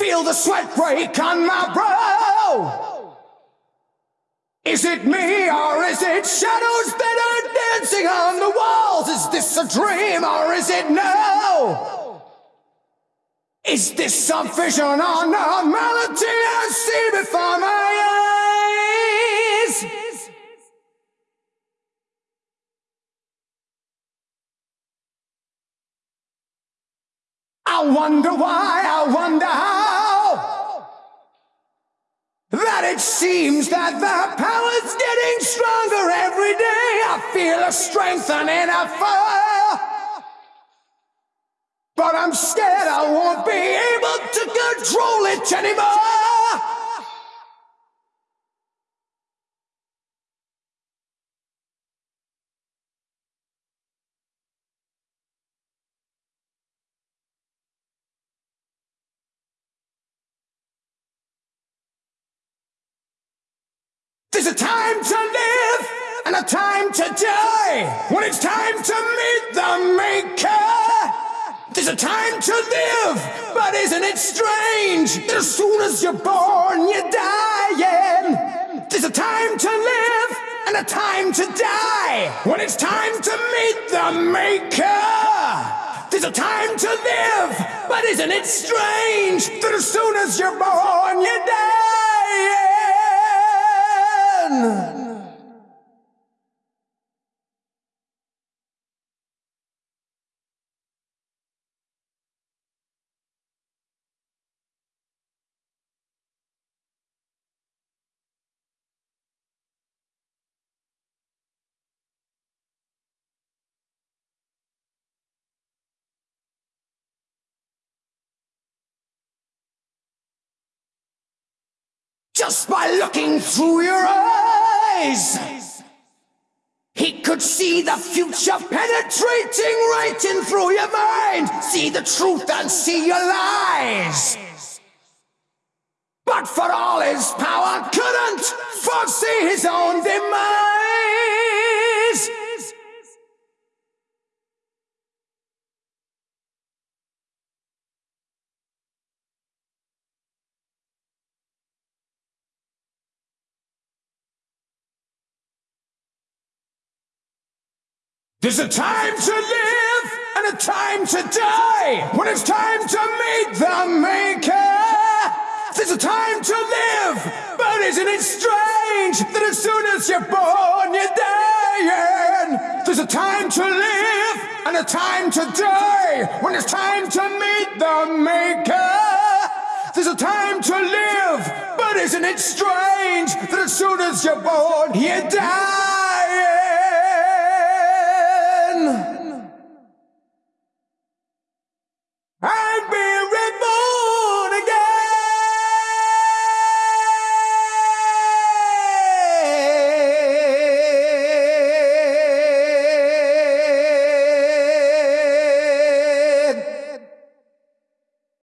Feel the sweat break on my brow. Is it me or is it shadows that are dancing on the walls? Is this a dream or is it no? Is this some vision or a melody I see before my eyes? I wonder why, I wonder how. That it seems that the power's getting stronger every day. I feel a strengthening a fire. But I'm scared I won't be able to control it anymore. There's a time to live and a time to die. When it's time to meet the maker. There's a time to live, but isn't it strange that as soon as you're born, you're dying? There's a time to live and a time to die. When it's time to meet the maker. There's a time to live, but isn't it strange that as soon as you're born, you're dying? Just by looking through your eyes. He could see the future penetrating right in through your mind. See the truth and see your lies. But for all his power, couldn't foresee his own demise. There's a time to live and a time to die. When it's time to meet the maker. There's a time to live, but isn't it strange that as soon as you're born, you're dying? There's a time to live and a time to die. When it's time to meet the maker. There's a time to live, but isn't it strange that as soon as you're born, you die?